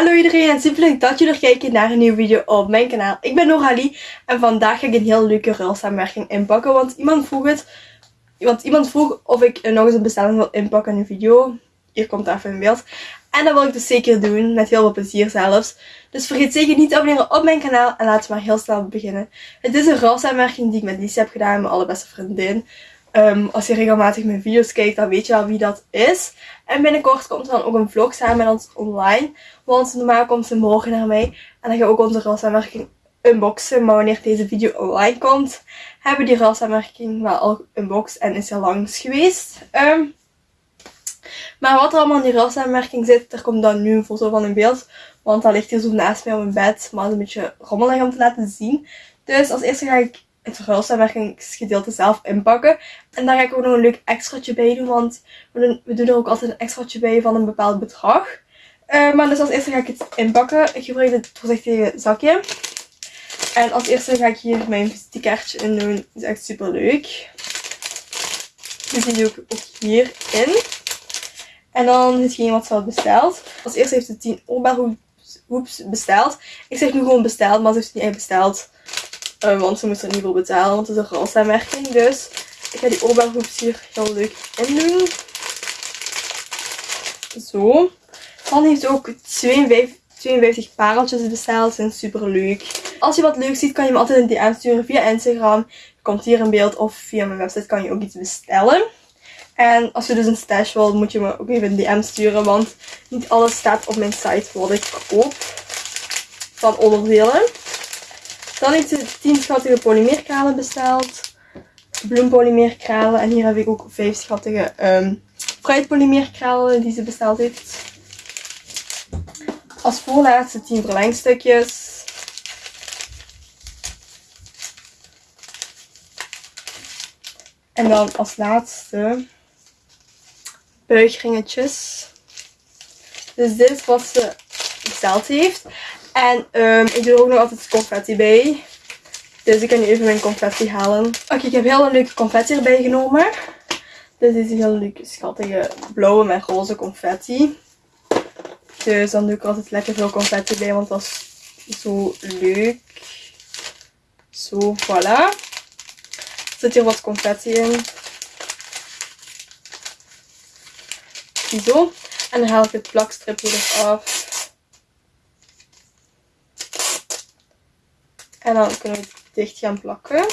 Hallo iedereen en super leuk dat jullie er kijken naar een nieuwe video op mijn kanaal. Ik ben Noralie en vandaag ga ik een heel leuke ruilsamenwerking inpakken. Want iemand vroeg het, want iemand vroeg of ik nog eens een bestelling wil inpakken in een video. Hier komt even in beeld. En dat wil ik dus zeker doen, met heel veel plezier zelfs. Dus vergeet zeker niet te abonneren op mijn kanaal en laten we maar heel snel beginnen. Het is een ruilsamenwerking die ik met Lisa heb gedaan, mijn allerbeste vriendin. Um, als je regelmatig mijn video's kijkt, dan weet je wel wie dat is. En binnenkort komt er dan ook een vlog samen met ons online. Want normaal komt ze morgen naar mij. En dan ga ik ook onze ruilsamenwerking unboxen. Maar wanneer deze video online komt, hebben die ruilsamenwerking wel al unboxed en is er langs geweest. Um, maar wat er allemaal in die ruilsamenwerking zit, er komt dan nu een foto van in beeld. Want dat ligt hier zo naast mij op mijn bed. Maar het is een beetje rommelig om te laten zien. Dus als eerste ga ik het verhuissamenwerkingsgedeelte zelf inpakken. En daar ga ik ook nog een leuk extraatje bij doen, want we doen, we doen er ook altijd een extraatje bij van een bepaald bedrag. Uh, maar dus als eerste ga ik het inpakken. Ik gebruik dit voorzichtige zakje. En als eerste ga ik hier mijn visitekaartje in doen. Dat is echt super leuk. Dus die doe ik ook hierin. En dan hetgeen wat ze had besteld. Als eerste heeft ze 10 oorbelhoeps besteld. Ik zeg nu gewoon besteld, maar ze heeft het niet echt besteld. Uh, want ze moest er niet voor betalen, want het is een rolsaanmerking. Dus ik ga die oorbelhoeps hier heel leuk in doen. Zo. Dan heeft ook 52, 52 pareltjes besteld. Zijn super leuk. Als je wat leuk ziet, kan je me altijd een DM sturen via Instagram. Komt hier in beeld of via mijn website kan je ook iets bestellen. En als je dus een stash wil, moet je me ook even een DM sturen. Want niet alles staat op mijn site wat ik koop. Van onderdelen. Dan heeft ze 10 schattige polymeerkralen besteld. Bloempolymeerkralen. En hier heb ik ook 5 schattige um, fruitpolymeerkralen die ze besteld heeft. Als voorlaatste 10 verlengstukjes. En dan als laatste buigringetjes. Dus dit is wat ze besteld heeft. En um, ik doe er ook nog altijd confetti bij. Dus ik kan nu even mijn confetti halen. Oké, ik heb heel een leuke confetti erbij genomen. Dit is een heel leuke, schattige blauwe met roze confetti. Dus dan doe ik altijd lekker veel confetti bij, want dat is zo leuk. Zo, voilà. Er zit hier wat confetti in. Zo. En dan haal ik het plakstripje eraf. En dan kunnen we het dicht gaan plakken.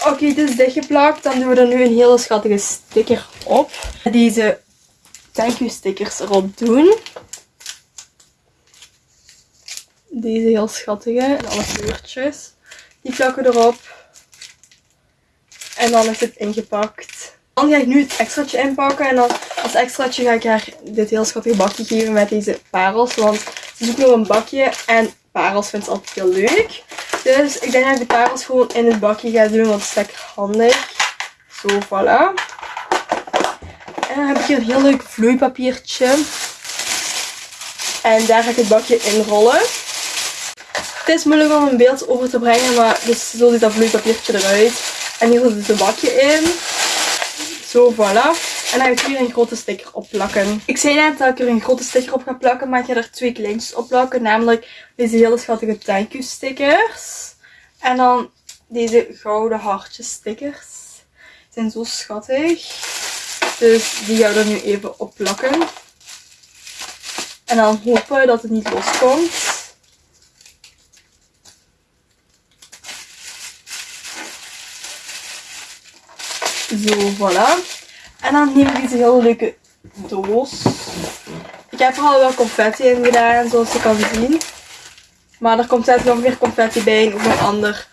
Oké, okay, het is dichtgeplakt. Dan doen we er nu een hele schattige sticker op. Deze thank you stickers erop doen. Deze heel schattige. En alle kleurtjes. Die plakken erop. En dan is het ingepakt. Dan ga ik nu het extraatje inpakken. En dan als extraatje ga ik haar dit heel schattige bakje geven met deze parels. Want ze ook nog een bakje. En parels vind ik altijd heel leuk. Dus ik denk dat ik de parels gewoon in het bakje ga doen, want het is lekker handig. Zo, voilà. En dan heb ik hier een heel leuk vloeipapiertje. En daar ga ik het bakje in rollen. Het is moeilijk om een beeld over te brengen, maar dus zo ziet dat vloeipapiertje eruit. En hier zit het bakje in. Zo, voilà. En dan ga ik hier een grote sticker op plakken. Ik zei net dat ik er een grote sticker op ga plakken, maar ik ga er twee kleintjes op plakken. Namelijk deze hele schattige thank you stickers. En dan deze gouden hartjes stickers. Die zijn zo schattig. Dus die ga ik er nu even op plakken. En dan hopen dat het niet loskomt. Zo, voilà. En dan neem ik deze hele leuke doos. Ik heb er al wel confetti in gedaan, zoals je kan zien. Maar er komt zelfs nog meer confetti bij en ook nog, ander,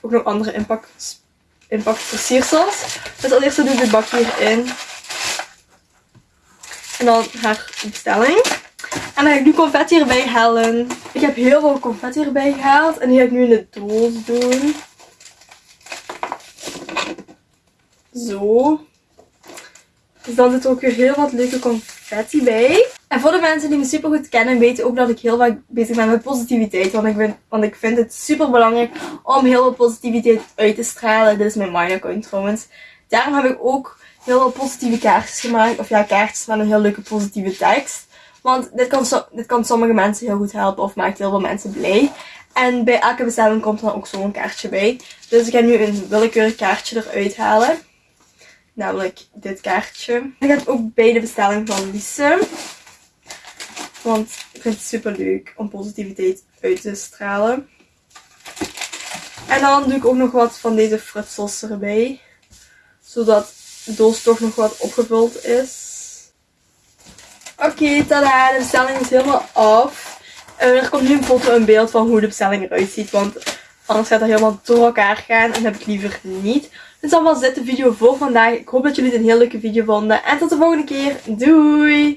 ook nog andere impact, impactversiersels. Dus als eerste doe ik dit bakje hierin. En dan haar bestelling. En dan ga ik nu confetti erbij halen. Ik heb heel veel confetti erbij gehaald. En die ga ik nu in de doos doen. Zo. Dus dan zit ook weer heel wat leuke confetti bij. En voor de mensen die me super goed kennen, weten ook dat ik heel vaak bezig ben met positiviteit. Want ik, ben, want ik vind het super belangrijk om heel veel positiviteit uit te stralen. Dit is mijn mind account trouwens. Daarom heb ik ook heel veel positieve kaartjes gemaakt. Of ja, kaartjes met een heel leuke positieve tekst. Want dit kan, dit kan sommige mensen heel goed helpen of maakt heel veel mensen blij. En bij elke bestelling komt dan ook zo'n kaartje bij. Dus ik ga nu een willekeurig kaartje eruit halen. Namelijk dit kaartje. Ik gaat ook bij de bestelling van Lise. Want ik vind het super leuk om positiviteit uit te stralen. En dan doe ik ook nog wat van deze frutsels erbij. Zodat de doos toch nog wat opgevuld is. Oké, tada, de bestelling is helemaal af. En er komt nu een foto beeld van hoe de bestelling eruit ziet. Want anders gaat het helemaal door elkaar gaan. En dat heb ik liever niet. Dit zal wel zit de video voor vandaag. Ik hoop dat jullie het een heel leuke video vonden. En tot de volgende keer. Doei!